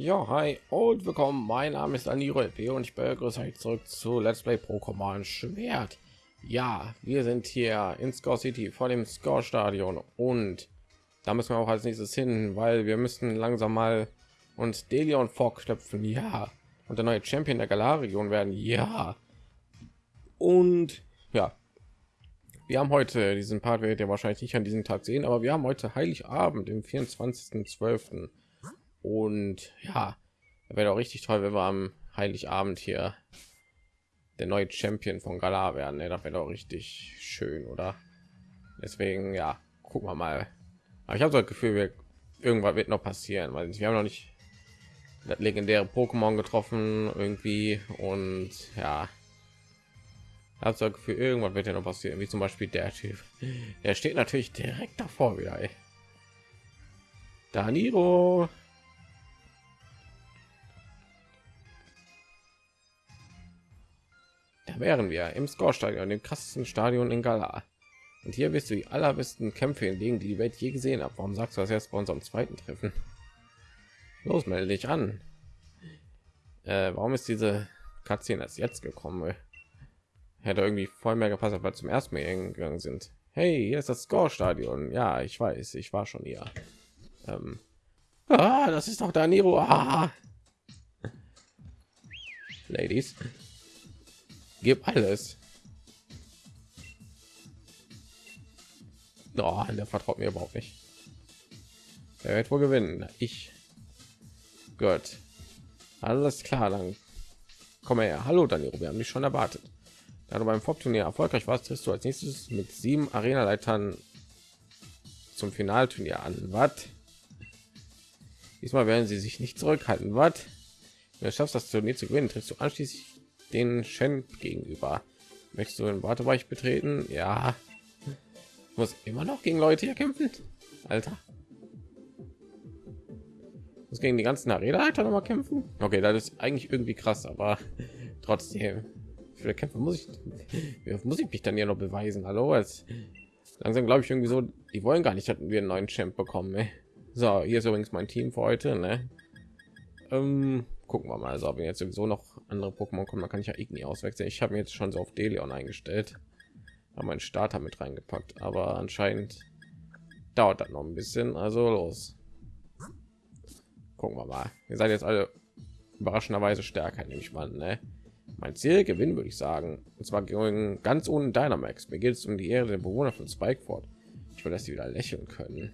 Ja, hi und willkommen. Mein Name ist Aniro LP und ich begrüße euch zurück zu Let's Play Pokémon Schwert. Ja, wir sind hier in Score City vor dem Score Stadion und da müssen wir auch als nächstes hin, weil wir müssen langsam mal uns Delion vorknöpfen. Ja, und der neue Champion der Galar-Region werden. Ja, und ja, wir haben heute diesen Part werdet ihr wahrscheinlich nicht an diesem Tag sehen, aber wir haben heute Heiligabend, im 24.12 und ja wäre doch richtig toll wenn wir am heiligabend hier der neue champion von galar werden ne? das wäre doch richtig schön oder deswegen ja gucken wir mal aber ich habe so das gefühl wir irgendwas wird noch passieren weil wir haben noch nicht das legendäre pokémon getroffen irgendwie und ja habe so Gefühl, irgendwann wird ja noch passieren, wie zum Beispiel der Typ. Er steht natürlich direkt davor wieder. Ey. Daniro. wären wir im Score-Stadion, dem krassesten Stadion in Galar. Und hier wirst du die allerbesten Kämpfe hinlegen, die die Welt je gesehen hat. Warum sagst du das erst bei unserem zweiten Treffen? Los, melde dich an. Äh, warum ist diese Cutscene erst jetzt gekommen? Hätte irgendwie voll mehr gepasst, weil zum ersten Mal gegangen sind. Hey, hier ist das Score-Stadion. Ja, ich weiß, ich war schon hier. Ähm, ah, das ist doch Daniro. Ah. Ladies, Gib alles. Oh, der vertraut mir überhaupt nicht. Er wird wohl gewinnen. Ich. Gut. Alles klar, dann komm her. Hallo, Daniel. Wir haben dich schon erwartet. Da du beim Vorturnier erfolgreich warst, triffst du als nächstes mit sieben Arena-Leitern zum Finalturnier an. Was? Diesmal werden sie sich nicht zurückhalten. Was? Wenn du schaffst, das Turnier zu gewinnen, triffst du anschließend den Shen gegenüber. Möchtest du den Wartebereich betreten? Ja. Ich muss immer noch gegen Leute hier kämpfen. Alter. Muss gegen die ganzen Arena-Leiter noch mal kämpfen? Okay, das ist eigentlich irgendwie krass, aber trotzdem. Für Kämpfe muss ich muss ich mich dann ja noch beweisen. Hallo, als langsam glaube ich irgendwie so, die wollen gar nicht, hatten wir einen neuen Champ bekommen. Ey. So, hier ist übrigens mein Team für heute. Ne? Ähm, gucken wir mal. Also, wenn jetzt sowieso noch andere Pokémon kommen, dann kann ich ja Igni auswechseln. Ich habe jetzt schon so auf Delion eingestellt, habe meinen Starter mit reingepackt, aber anscheinend dauert das noch ein bisschen. Also los. Gucken wir mal. Ihr seid jetzt alle überraschenderweise stärker, nehme ich mal. Ne? Mein Ziel gewinnen würde ich sagen. Und zwar gegen ganz ohne Dynamax. Mir geht es um die Ehre der Bewohner von Spikeford. Ich will, dass sie wieder lächeln können.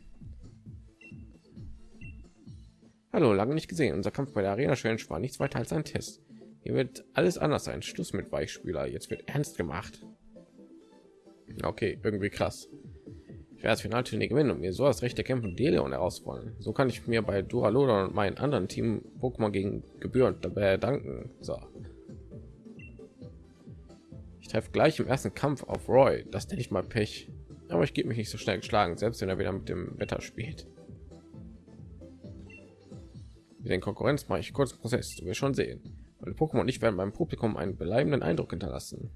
Hallo, lange nicht gesehen. Unser Kampf bei der Arena Challenge war nichts weiter als ein Test. Hier wird alles anders sein. Schluss mit Weichspüler. Jetzt wird ernst gemacht. Okay, irgendwie krass. Ich werde das Finalturnier gewinnen und mir so das rechte Kämpfen Deleon herausfordern. So kann ich mir bei Duraloda und meinen anderen Team Pokémon gegen Gebühr dabei danken. So. Ich treffe gleich im ersten Kampf auf Roy. Das nenne ich mal Pech. Aber ich gebe mich nicht so schnell geschlagen, selbst wenn er wieder mit dem Wetter spielt den Konkurrenz mache ich kurz Prozess. Du wirst schon sehen. Meine Pokémon nicht werden beim Publikum einen bleibenden Eindruck hinterlassen.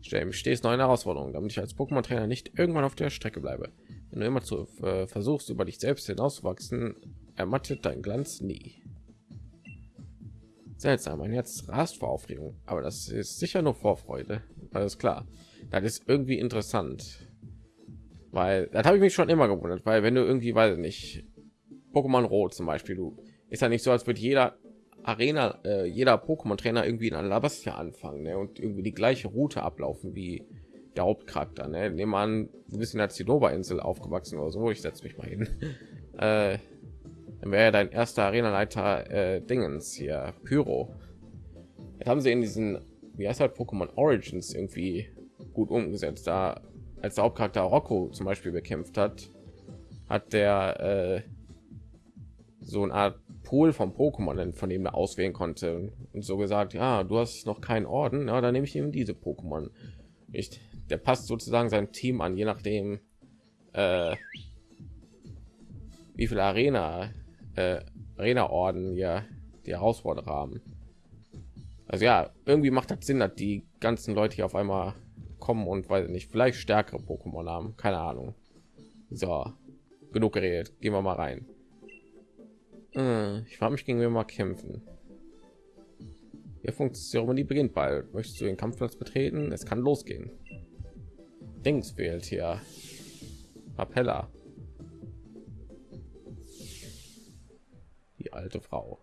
Stell mich stets neue Herausforderungen, damit ich als Pokémon-Trainer nicht irgendwann auf der Strecke bleibe. Wenn du immer zu äh, versuchst, über dich selbst hinauszuwachsen, ermattet dein Glanz nie. Seltsam, mein Herz rast vor Aufregung, aber das ist sicher nur Vorfreude. Alles klar. Das ist irgendwie interessant, weil das habe ich mich schon immer gewundert, weil wenn du irgendwie, weil nicht Pokémon Rot zum Beispiel, du ist ja nicht so, als würde jeder Arena, äh, jeder Pokémon-Trainer irgendwie in Alabastia anfangen ne? und irgendwie die gleiche Route ablaufen wie der Hauptcharakter. Ne? Nehmen an, du bist in der Zinnober-Insel aufgewachsen oder so. Ich setze mich mal hin. äh, dann wäre dein erster Arena-Leiter äh, Dingens hier, Pyro. Jetzt haben sie in diesen, wie heißt halt Pokémon Origins irgendwie gut umgesetzt. Da als der Hauptcharakter Rocco zum Beispiel bekämpft hat, hat der äh, so eine Art Pool vom Pokémon, von dem er auswählen konnte und so gesagt, ja, du hast noch keinen Orden, ja, dann nehme ich eben diese Pokémon. Nicht, der passt sozusagen sein Team an, je nachdem, äh, wie viel Arena, äh, Arena-Orden ja die Herausforderer haben. Also ja, irgendwie macht das Sinn, dass die ganzen Leute hier auf einmal kommen und weil nicht vielleicht stärkere Pokémon haben, keine Ahnung. So, genug geredet, gehen wir mal rein. Äh, ich frage mich, gegen wir mal kämpfen. Funktion, die beginnt bald. Möchtest du den Kampfplatz betreten? Es kann losgehen. Dings fehlt hier. Appella. Die alte Frau.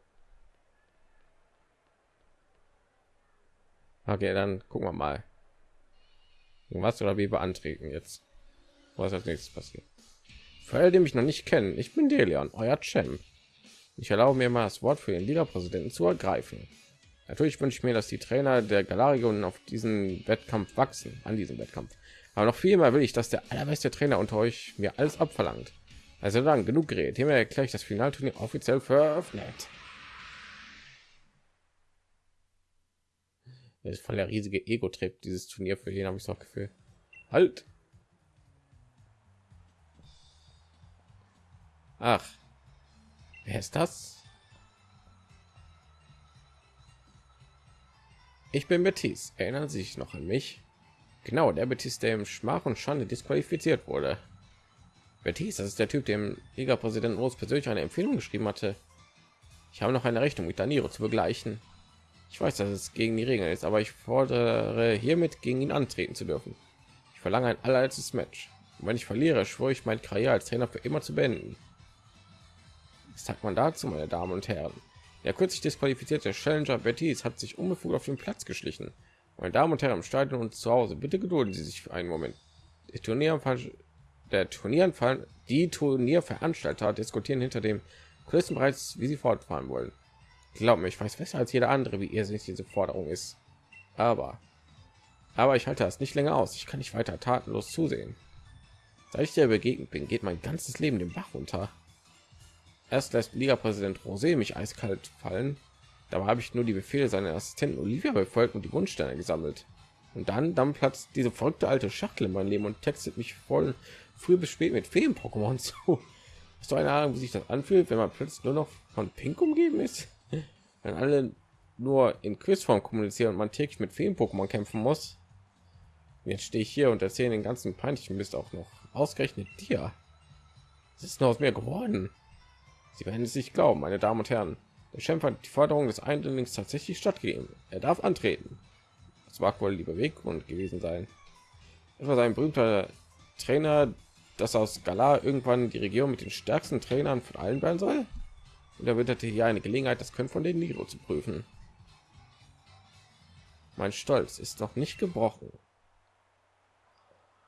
Okay, dann gucken wir mal. Was oder wie beantreten jetzt? Was als nächstes passiert? Für alle, die mich noch nicht kennen, ich bin Delian, euer Champ. Ich erlaube mir mal das Wort für den Liga-Präsidenten zu ergreifen. Natürlich wünsche ich mir, dass die Trainer der Galarion auf diesen Wettkampf wachsen, an diesem Wettkampf. Aber noch viel mehr will ich, dass der allerbeste Trainer unter euch mir alles abverlangt. Also dann genug geredet. Hiermit erkläre ich das Finalturnier offiziell für eröffnet. Das ist voll der riesige Ego-Trip, dieses Turnier für ihn, habe ich das Gefühl. Halt! Ach, wer ist das? Ich bin Betis. Erinnern Sie sich noch an mich? Genau, der Betis, der im Schmach und Schande disqualifiziert wurde. Betis, das ist der Typ, dem Liga-Präsident Rose persönlich eine Empfehlung geschrieben hatte. Ich habe noch eine Rechnung mit Daniro zu begleichen. Ich weiß, dass es gegen die Regeln ist, aber ich fordere hiermit gegen ihn antreten zu dürfen. Ich verlange ein allerletztes Match. Und wenn ich verliere, schwöre ich mein Karriere als Trainer für immer zu beenden. Was sagt man dazu, meine Damen und Herren? Der kürzlich disqualifizierte Challenger Betis hat sich unbefugt auf den Platz geschlichen. Meine Damen und Herren im Stadion und zu Hause, bitte gedulden Sie sich für einen Moment. Der Turnierfall, der Turnierfall, die Turnierveranstalter diskutieren hinter dem Kulissen bereits, wie sie fortfahren wollen. Glaub mir, ich weiß besser als jeder andere, wie irrsinnig diese Forderung ist. Aber, aber ich halte das nicht länger aus. Ich kann nicht weiter tatenlos zusehen. Seit ich dir begegnet bin, geht mein ganzes Leben den Bach runter. Erst lässt Liga-Präsident Rosé mich eiskalt fallen. Dabei habe ich nur die Befehle seiner Assistenten Olivia befolgt und die Wunschsterne gesammelt. Und dann, dann platzt diese verrückte alte Schachtel in mein Leben und textet mich voll früh bis spät mit Feen-Pokémon zu. Hast du eine Ahnung, wie sich das anfühlt, wenn man plötzlich nur noch von Pink umgeben ist? Wenn alle nur in Quizform kommunizieren und man täglich mit Feen-Pokémon kämpfen muss. Jetzt stehe ich hier und erzähle den ganzen peinlichen Mist auch noch. Ausgerechnet dir. Es ist nur aus mir geworden. Sie werden es nicht glauben, meine Damen und Herren. Der Champ hat die Forderung des Eindringlings tatsächlich stattgegeben. Er darf antreten. Das war wohl die Beweggrund gewesen sein. Etwa sein berühmter Trainer, das aus Galar irgendwann die Regierung mit den stärksten Trainern von allen werden soll. Und er witterte hier eine Gelegenheit, das Können von den Niro zu prüfen. Mein Stolz ist noch nicht gebrochen.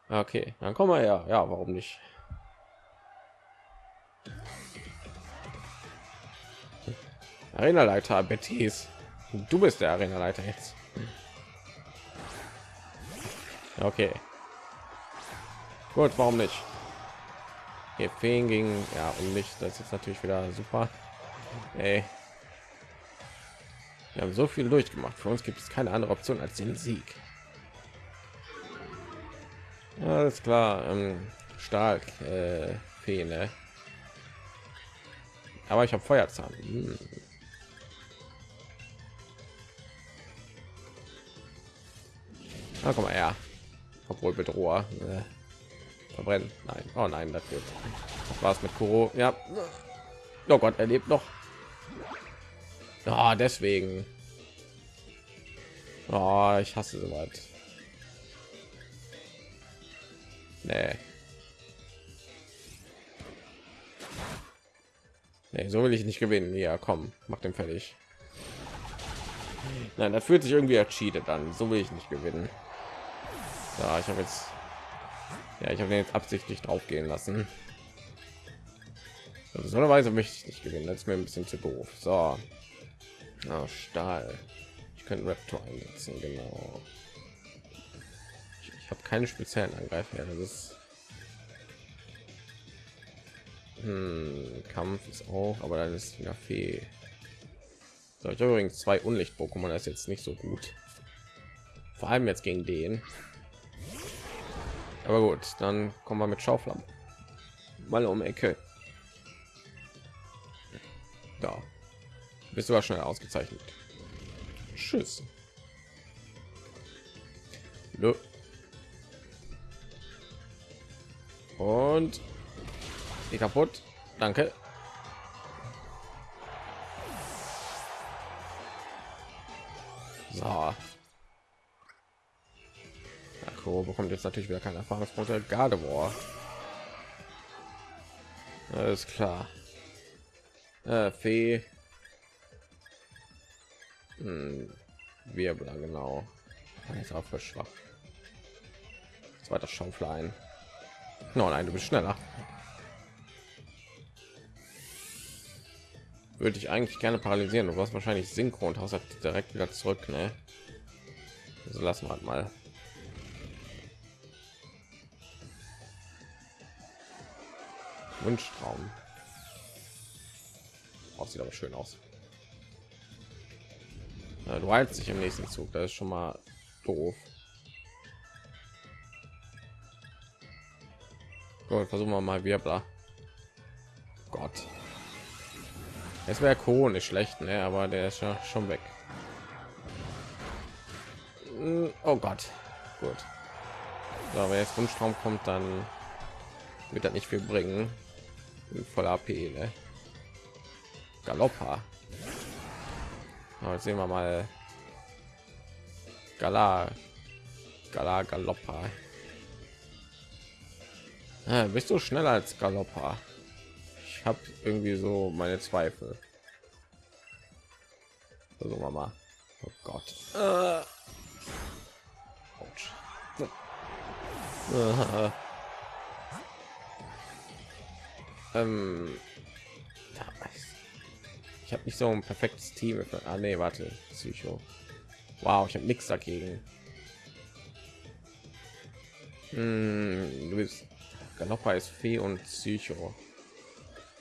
Okay, dann kommen wir ja. Ja, warum nicht? Arena-Leiter Betis. Du bist der Arena-Leiter jetzt. Okay. Gut, warum nicht? Hier Feen ging ja und nicht. Das ist natürlich wieder super. Ey. Wir haben so viel durchgemacht. Für uns gibt es keine andere Option als den Sieg. Alles klar. Ähm, stark. Äh, Fee, ne? Aber ich habe Feuerzahn. Hm. Na, komm mal her. Obwohl Bedroher. Äh, verbrennen. Nein. Oh nein, das wird. Das war's mit Kuro. Ja. Oh Gott, er lebt noch. Ja, deswegen. Oh, ich hasse so weit. Nee. Nee, so will ich nicht gewinnen. Ja, komm, mach den fertig. Nein, das fühlt sich irgendwie ercheatet an. So will ich nicht gewinnen. Ja, ich habe jetzt, ja, ich habe jetzt absichtlich drauf gehen lassen. Besonderweise möchte ich nicht gewinnen. Ist mir ein bisschen zu doof. So, oh, Stahl. Ich könnte Raptor einsetzen, genau. Ich, ich habe keine speziellen Angreifer. Das ist hm, Kampf ist auch, aber dann ist wieder Fee. So, ich habe übrigens zwei Unlicht-Pokémon, das ist jetzt nicht so gut. Vor allem jetzt gegen den. Aber gut, dann kommen wir mit Schauflamm mal um Ecke. Da bist du aber schnell ausgezeichnet. Tschüss. Nö. Und die kaputt. Danke. So, Akko bekommt jetzt natürlich wieder keine Erfahrungspunkte. Gardevoir. Alles klar. Äh, Fee. Hm, Wirbler, genau. Ist auch für schwach. Zweiter Schauflein. No, nein, du bist schneller. Würde ich eigentlich gerne paralysieren. Du warst wahrscheinlich synchron und hast direkt wieder zurück, ne? Also lassen wir halt mal. Wunschtraum. Oh, sieht aber schön aus. Ja, du heilst dich im nächsten Zug. Das ist schon mal doof. Gut, versuchen wir mal Wirbler. Gott. Es wäre nicht schlecht, ne? aber der ist ja schon weg. Hm, oh Gott. Gut. So, wenn jetzt Wunschtraum kommt, dann wird das nicht viel bringen. Voll AP, ne? Galoppa. Oh, jetzt sehen wir mal Gala Gala Galoppa. Ah, bist du schneller als Galoppa? Ich habe irgendwie so meine Zweifel. Also Mama. Oh Gott. Äh. Ähm. Ich habe nicht so ein perfektes Team. Ah, nee, warte. Psycho. Wow, ich habe nichts dagegen. Hm, du bist Galoppa ist Fee und Psycho.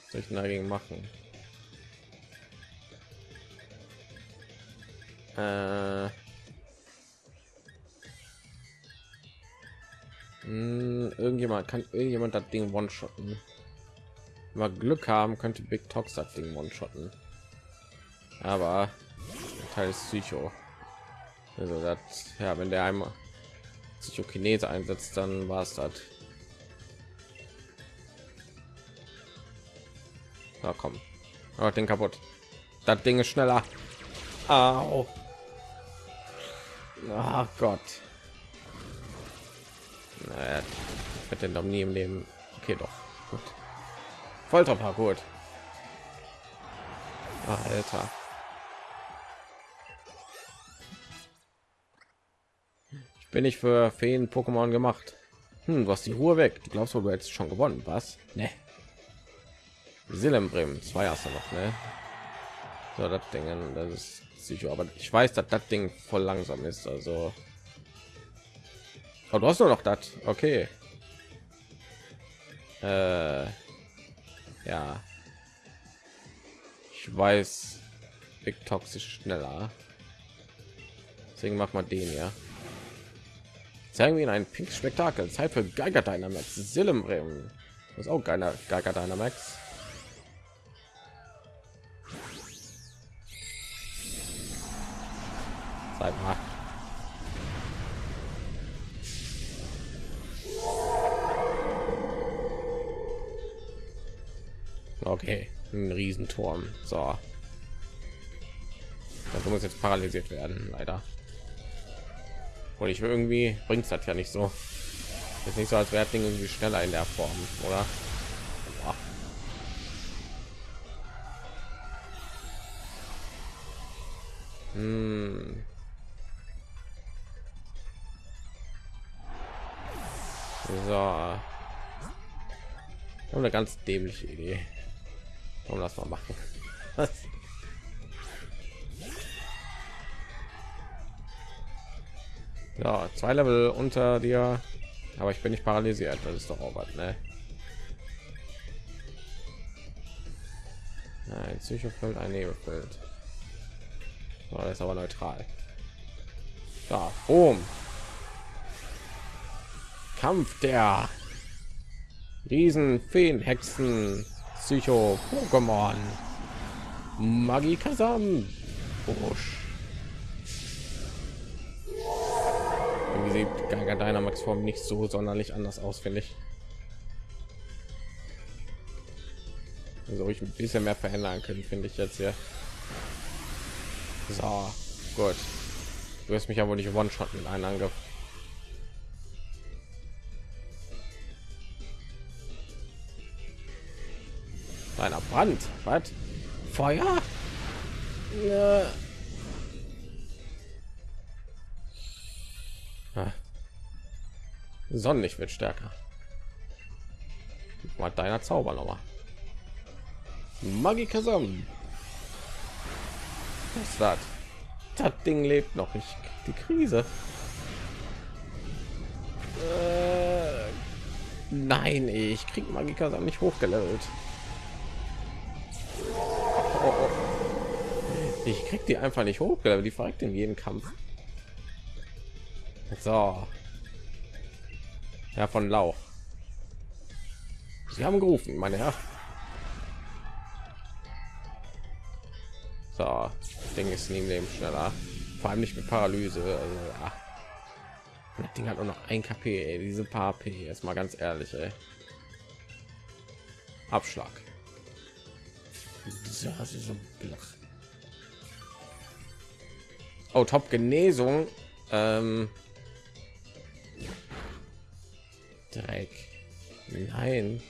Was soll ich denn dagegen machen? Äh, hm, irgendjemand kann irgendjemand das Ding one-shotten. Wir Glück haben, könnte Big Tox das Ding one-shotten aber Teil ist Psycho. Also das, ja, wenn der einmal Psychokinese einsetzt, dann war es das. Na komm, aber den kaputt. Das Ding ist schneller. Au. Ach Gott. Naja, ich den doch nie im Leben. Okay, doch. Gut. Volltreffer, gut. Alter. bin ich für Feen Pokémon gemacht. Hm, du hast die Ruhe weg. Du glaubst, du hättest schon gewonnen, was? Ne. Silembrim, zwei hast du noch, ne? So, das Ding, das ist sicher, aber ich weiß, dass das Ding voll langsam ist, also. Oh, du hast nur noch das, okay. Äh, ja. Ich weiß, Big Toxisch schneller. Deswegen macht man den ja. Zeigen wir ihnen ein pink Spektakel. Zeit für Geiger Dynamax. Silembrim. Das ist auch geiler Geiger Dynamax. Zeit. Riesenturm. So. Das muss jetzt paralysiert werden, leider. Und ich irgendwie bringt es das ja nicht so. Ist nicht so, als wäre Ding irgendwie schneller in der Form, oder? Hm. So. Eine ganz dämliche Idee. Warum das mal machen? Ja, zwei Level unter dir, aber ich bin nicht paralysiert. Das ist doch auch was, ne? Ein Psychofeld, ein Nebelfeld. So, das ist aber neutral. Da, boom. Kampf der Riesen, Feen, Hexen, Psycho, Pokémon, Magie Kasam, Busch. sieht Geiger Dynamax Form nicht so sonderlich anders aus, finde ich. Also ich ein bisschen mehr verändern können, finde ich jetzt ja. So, gut. Du wirst mich aber nicht One-Shot mit einem Angriff. Einer Brand. Was? Feuer? Ja. Ah. Sonnenlicht wird stärker. Mal deiner Zauber noch mal. Magikasam. Was das? Das Ding lebt noch. Ich die Krise. Äh, nein, ich krieg Magikasam nicht hochgelevelt. Ich krieg die einfach nicht hochgelevelt. Die verreckt in jedem Kampf. So. Ja, von Lauch. Sie haben gerufen, meine Herren. So, das Ding ist neben dem schneller. Vor allem nicht mit Paralyse. Also, ja. Das Ding hat nur noch ein KP. Ey. Diese paar P. Jetzt mal ganz ehrlich. Ey. Abschlag. So, so oh, top Genesung. Ähm, Dreck. Nein.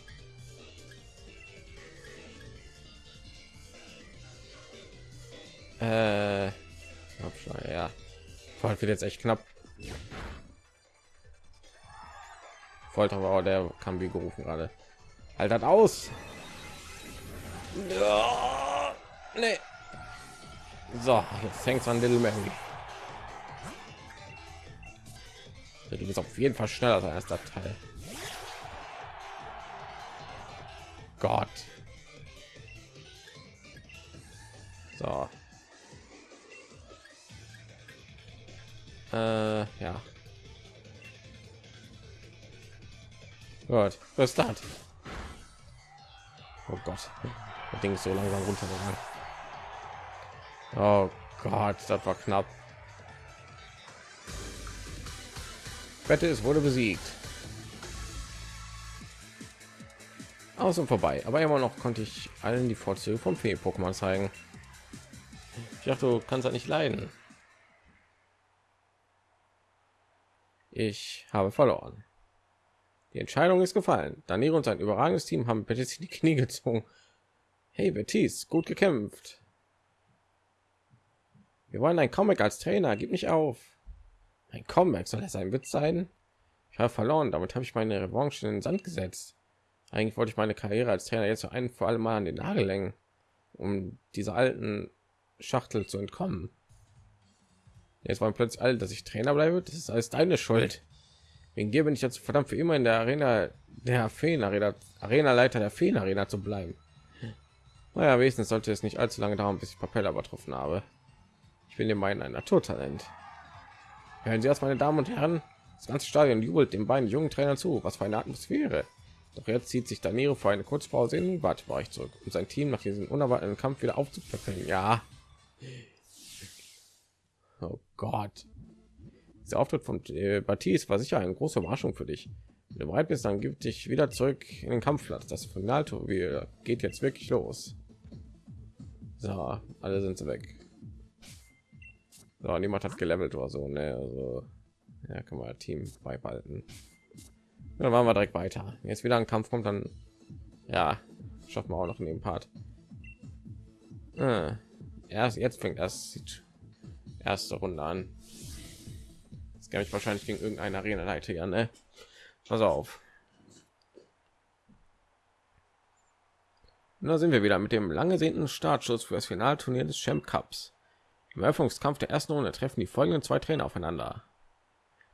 Äh, ja. Voll wird jetzt echt knapp. Aber auch der kann wie gerufen gerade. Halt das aus. Ja, nee. So, jetzt fängt an Little Mary. Du bist auf jeden Fall schneller als der Teil. Gott. So. Äh, ja. Gut, ist das? Oh Gott, das Ding ist so langsam runtergegangen. Oh Gott, das war knapp. Wette, wurde besiegt. Aus und vorbei. Aber immer noch konnte ich allen die Vorzüge vom Fee-Pokémon zeigen. Ich dachte, du kannst halt nicht leiden. Ich habe verloren. Die Entscheidung ist gefallen. Danilo und sein überragendes Team haben Betis die Knie gezogen. Hey Betis, gut gekämpft. Wir wollen ein Comic als Trainer. Gib mich auf. Ein Comeback soll das ein Witz sein? Ich habe verloren. Damit habe ich meine Revanche in den Sand gesetzt. Eigentlich wollte ich meine Karriere als Trainer jetzt ein vor allem mal an den Nagel längen, um dieser alten Schachtel zu entkommen. Jetzt wollen plötzlich alle, dass ich Trainer bleibe. Das ist alles deine Schuld. Wegen dir bin ich jetzt verdammt für immer in der Arena der Feen Arena, Arena Leiter der Feen Arena zu bleiben. Naja, wenigstens sollte es nicht allzu lange dauern, bis ich Papella übertroffen habe. Ich bin dem meinen ein Naturtalent. Hören Sie erst, meine Damen und Herren. Das ganze Stadion jubelt dem beiden jungen Trainer zu. Was für eine Atmosphäre. Doch jetzt zieht sich Danilo für eine Kurzpause in den Wartebereich zurück, um sein Team nach diesem unerwarteten Kampf wieder aufzupäppeln. Ja, Oh Gott. Der Auftritt von äh, Baptiste war sicher eine große Überraschung für dich. Wenn du bereit bist, dann gibt dich wieder zurück in den Kampfplatz. Das Finalturnier geht jetzt wirklich los. So, alle sind weg. So, niemand hat gelevelt oder so, ne? Also, ja, kann man Team beibehalten. Dann machen wir direkt weiter. Jetzt wieder ein Kampf kommt, dann ja, schaffen wir auch noch in dem Part. Äh, erst jetzt fängt das sieht erste Runde an. Das kann ich wahrscheinlich gegen irgendeine Arena leite ja, ne? Pass auf. Und da sind wir wieder mit dem lang ersehnten Startschuss für das Finalturnier des Champ Cups. Im Eröffnungskampf der ersten Runde treffen die folgenden zwei Trainer aufeinander.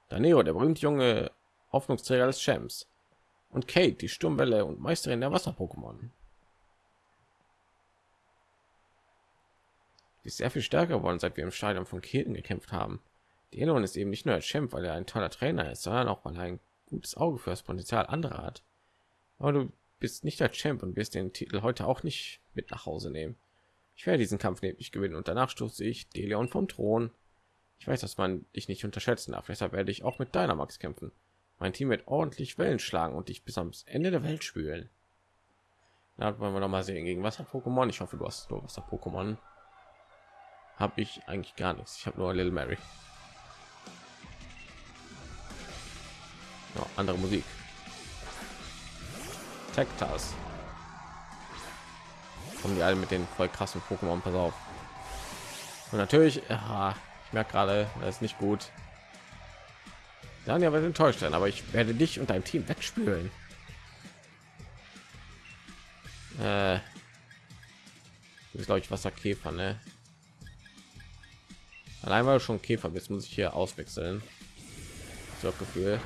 Danero, der berühmte junge Hoffnungsträger des Champs, und Kate, die Sturmwelle und Meisterin der Wasser-Pokémon. Die ist sehr viel stärker geworden, seit wir im Stadion von Keten gekämpft haben. Die Elon ist eben nicht nur ein Champ, weil er ein toller Trainer ist, sondern auch weil er ein gutes Auge für das Potenzial anderer hat. Aber du bist nicht der Champ und wirst den Titel heute auch nicht mit nach Hause nehmen. Ich werde diesen Kampf nämlich gewinnen und danach stoße ich Deleon vom Thron. Ich weiß, dass man dich nicht unterschätzen darf. Deshalb werde ich auch mit Dynamax kämpfen. Mein Team wird ordentlich Wellen schlagen und dich bis ans Ende der Welt spülen. Da wollen wir noch mal sehen gegen Wasser-Pokémon. Ich hoffe, du hast nur Wasser-Pokémon. Habe ich eigentlich gar nichts. Ich habe nur Little Mary. Ja, andere Musik. Tektas. Kommen die alle mit den voll krassen Pokémon, pass auf. Und natürlich, ja, ich merke gerade, das ist nicht gut. Dann ja, wir enttäuscht sein, aber ich werde dich und dein Team wegspülen. Äh, ist glaube ich Wasserkäfer, ne? Allein weil du schon Käfer bist, muss ich hier auswechseln. So Gefühl.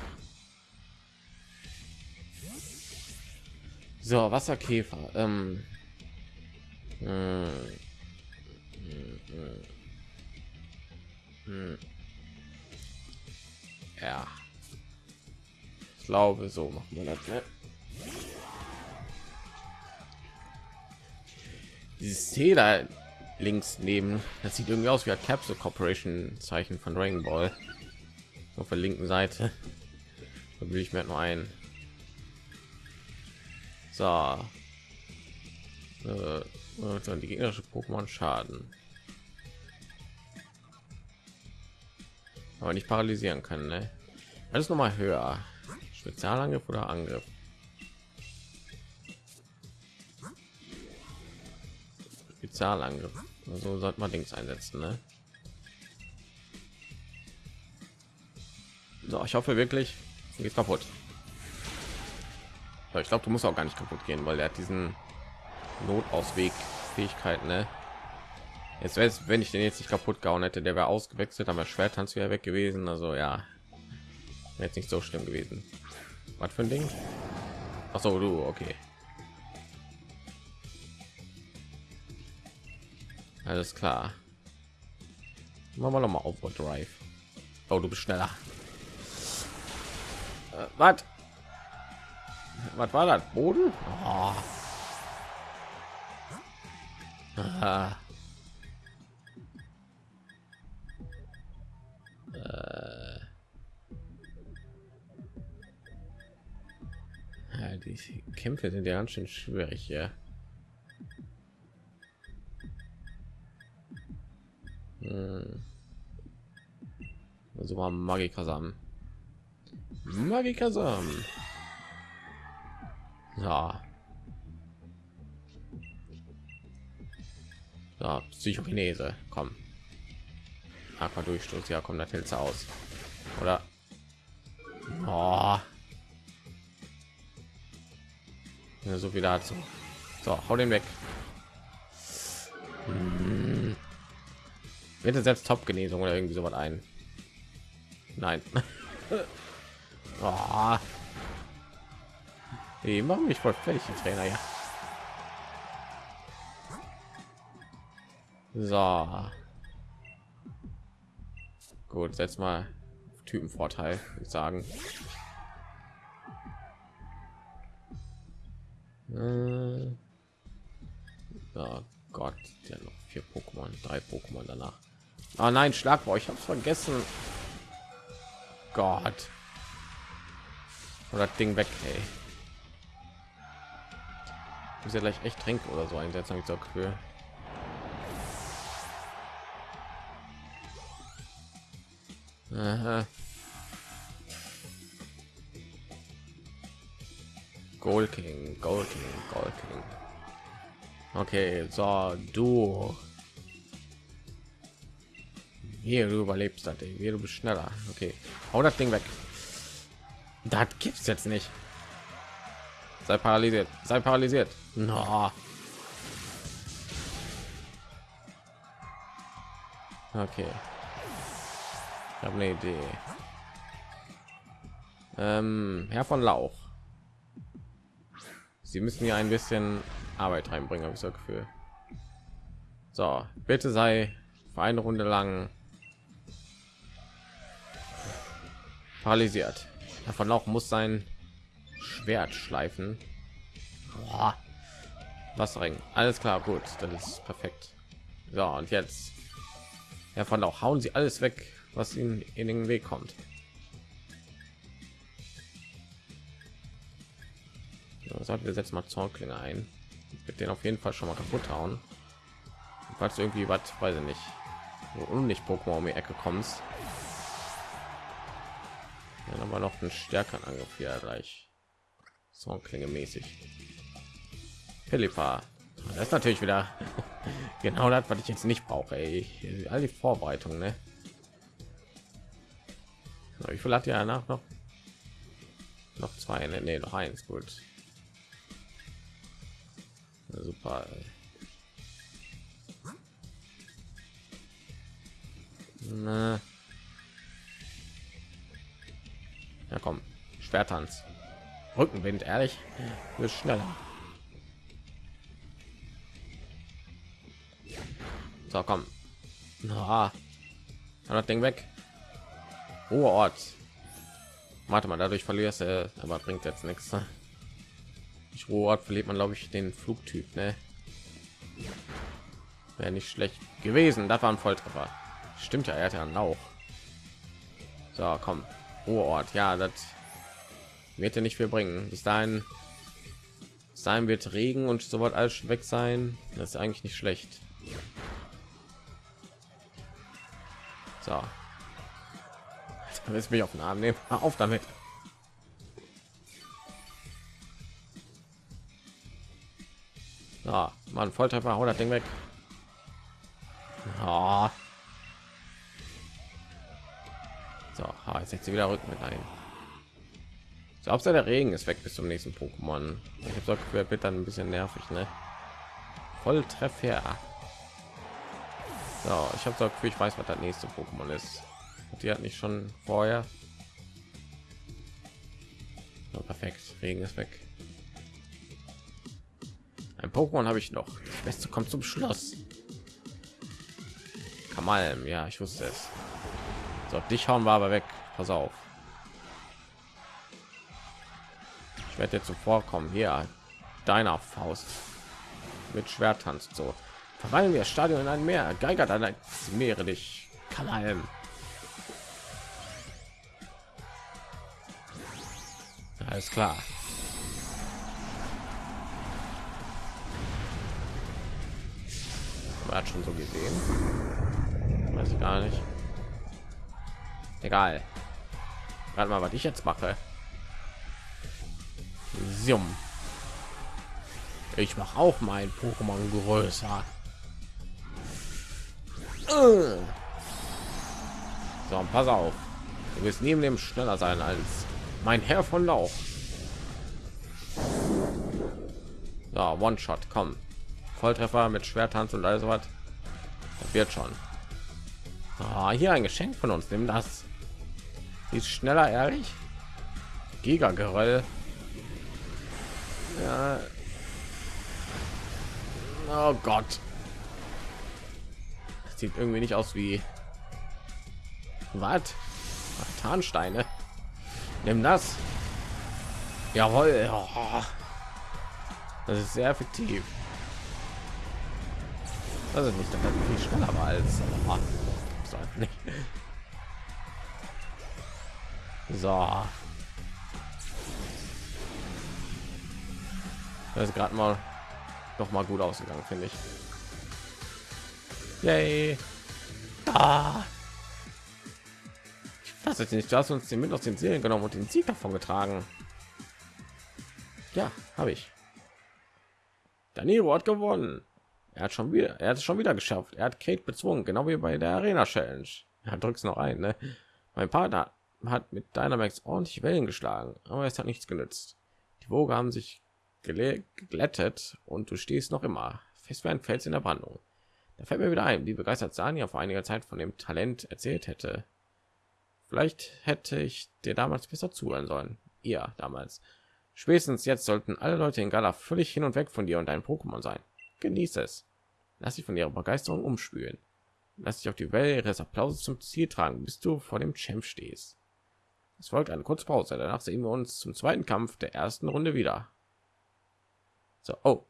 So, Wasserkäfer. Ähm. Hm. Hm. Hm. Ja. Ich glaube, so machen wir das. Ne? Dieses C da links neben, das sieht irgendwie aus wie ein Capsule Corporation Zeichen von Dragon Ball. Auf der linken Seite. Da will ich mir nur ein. So. Äh, die gegnerische Pokémon Schaden. Aber nicht paralysieren können, ne? Alles noch mal höher. Spezialangriff oder Angriff? Spezialangriff. Also sollte man Dings einsetzen, ne? So, ich hoffe wirklich, geht kaputt. Ich glaube, du musst auch gar nicht kaputt gehen, weil er hat diesen Notausweg Fähigkeit, ne? Jetzt wäre wenn ich den jetzt nicht kaputt gehauen hätte, der wäre ausgewechselt, aber Schwertanz wäre weg gewesen. Also ja, jetzt nicht so schlimm gewesen. Was für ein Ding? Ach so, du, okay. Alles klar. Machen wir noch mal auf Drive. Oh, du bist schneller. Äh, was? Was war das? Boden? Oh. Ah. Äh. Die Kämpfe sind ja ganz schön schwierig hier. Hm. Also war Magikasam. Magikasam. Ja. Ja, Psychokinese, komm. Aqua Durchstoß, ja, kommt das aus. Oder? Oh. Ja, so viel dazu. So, hau den weg. Hm. Bitte selbst Top-Genesung oder irgendwie so was ein. Nein. oh. Die machen mich voll fertig, Trainer, ja. So. Gut, setz mal Typenvorteil, ich sagen. Äh. Oh Gott, ja noch vier Pokémon, drei Pokémon danach. Ah nein, Schlagwort, ich habe vergessen. Gott. Oder Ding weg, ey. Muss ja gleich echt trinken oder so einsetzen, habe ich so Gefühl. Aha. Gold King, Gold King, Gold King. Okay, so du. Hier, du überlebst das, Hier, du bist schneller. Okay, hau das Ding weg. Das gibt's jetzt nicht. Sei paralysiert, sei paralysiert. No. Okay habe eine Idee. Ähm, Herr von Lauch. Sie müssen hier ein bisschen Arbeit reinbringen, habe ich so Gefühl. So, bitte sei für eine Runde lang paralysiert. Herr von Lauch muss sein Schwert schleifen. Boah. Wasserring. Alles klar, gut, das ist perfekt. So, und jetzt Herr von Lauch, hauen Sie alles weg, was ihnen in den Weg kommt. So, wir setzen mal Zornklinge ein. Mit den auf jeden Fall schon mal kaputt hauen. Falls irgendwie was, weiß ich nicht, und nicht Pokémon um die Ecke kommst. Dann haben wir noch einen stärkeren Angriff hier gleich. So klinge mäßig. Philippa. Das ist natürlich wieder genau das, was ich jetzt nicht brauche. Ey. All die Vorbereitungen, ne? Wie viel hat ja nach noch? Noch zwei, ne? Nee, noch eins, gut. Super. Na. Ja, komm. Schwertanz. Rückenwind, ehrlich. Wird schneller. So, komm. Na, das Ding weg. Hoher Ort. Warte mal, dadurch verlierst du, aber bringt jetzt nichts. Ne? Ich Ort verliert man, glaube ich, den Flugtyp. Ne? Wäre nicht schlecht gewesen. Das war ein Volltreffer. Stimmt ja, er hat ja einen Lauch. So, komm. Ort. Ja, das wird ja nicht viel bringen. Bis dahin, sein wird Regen und so wird alles weg sein. Das ist eigentlich nicht schlecht. So. Jetzt mich auf den Arm nehmen. Auf damit. Ja, man Volltreffer, haut das Ding weg. Oh. So, ah, jetzt setzt sie wieder Rücken mit ein. So, ob der Regen ist weg bis zum nächsten Pokémon. Ich habe Gefühl, wird dann ein bisschen nervig, ne? Volltreffer. So, ich habe so Gefühl, ich weiß, was das nächste Pokémon ist. Die hat nicht schon vorher. So, perfekt, Regen ist weg. Ein Pokémon habe ich noch. Das Beste kommt zum Schluss. Kamalm, ja, ich wusste es. So, dich hauen wir aber weg. Pass auf. Ich werde jetzt zuvorkommen. Hier, deiner Faust mit Schwertanz so. Verwandeln wir Stadion in ein Meer. Geiger dann Meere dich. Kamalm. Alles klar. Man hat schon so gesehen. Weiß ich gar nicht. Egal. Gerade mal, was ich jetzt mache. Sium. Ich mache auch mein Pokémon größer. So, pass auf. Du wirst neben dem schneller sein als mein Herr von Lauch. So, One-Shot, komm. Volltreffer mit Schwertanz und alles was. Das wird schon. Ah, hier ein Geschenk von uns. Nimm das. ist schneller, ehrlich. Giga Geröll. Ja. Oh Gott. Das sieht irgendwie nicht aus wie was? Tarnsteine. Nimm das. Jawohl. Oh. Das ist sehr effektiv. Ist nicht, dass das viel schneller war als oh. so, nicht. so. Das ist gerade mal noch mal gut ausgegangen, finde ich. Yay. Ah. Das ist nicht, du hast uns den mit aus den Seelen genommen und den Sieg davon getragen. Ja, habe ich. Danilo hat gewonnen. Er hat schon wieder, er hat es schon wieder geschafft. Er hat Kate bezwungen, genau wie bei der Arena Challenge. Er drückt noch ein. Ne? Mein Partner hat mit Dynamax ordentlich Wellen geschlagen, aber es hat nichts genützt. Die Woge haben sich geglättet und du stehst noch immer fest wie ein Fels in der Brandung. Da fällt mir wieder ein, wie begeistert Sania vor einiger Zeit von dem Talent erzählt hätte. Vielleicht hätte ich dir damals besser zuhören sollen. Ihr damals. Spätestens jetzt sollten alle Leute in Gala völlig hin und weg von dir und deinem Pokémon sein. Genieße es. Lass dich von ihrer Begeisterung umspülen. Lass dich auf die Welle ihres Applauses zum Ziel tragen, bis du vor dem Champ stehst. Es folgt eine kurze Pause. Danach sehen wir uns zum zweiten Kampf der ersten Runde wieder. So, oh,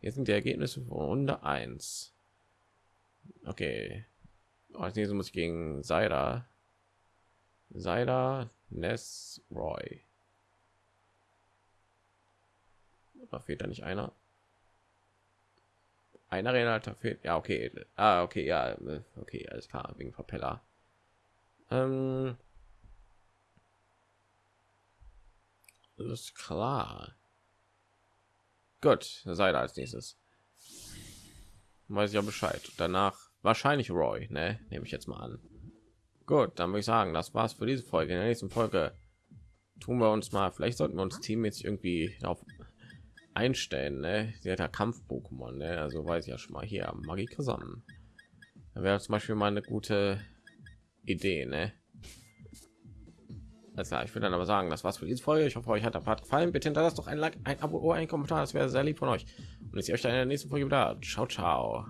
hier sind die Ergebnisse von Runde 1. Okay. Oh, als nächstes muss ich gegen Seida Seider, Ness, Roy. Da fehlt da nicht einer. Einer Renalter fehlt. Ja, okay. Ah, okay, ja, okay, alles klar, wegen Propeller. Ähm Alles klar. Gut, seid als nächstes. Weiß ich ja Bescheid. Danach wahrscheinlich Roy, ne? Nehme ich jetzt mal an. Gut, dann würde ich sagen, das war's für diese Folge. In der nächsten Folge tun wir uns mal, vielleicht sollten wir uns Team jetzt irgendwie auf einstellen, ne? Sie hat ja Kampf-Pokémon, ne? Also weiß ich ja schon mal hier Magie zusammen. Da wäre zum Beispiel mal eine gute Idee, ne? Also ich würde dann aber sagen, das war's für diese Folge. Ich hoffe, euch hat der Part gefallen. Bitte hinterlasst doch ein Like, ein Abo oder ein Kommentar. Das wäre sehr lieb von euch. Und ich sehe euch dann in der nächsten Folge wieder. Ciao, ciao.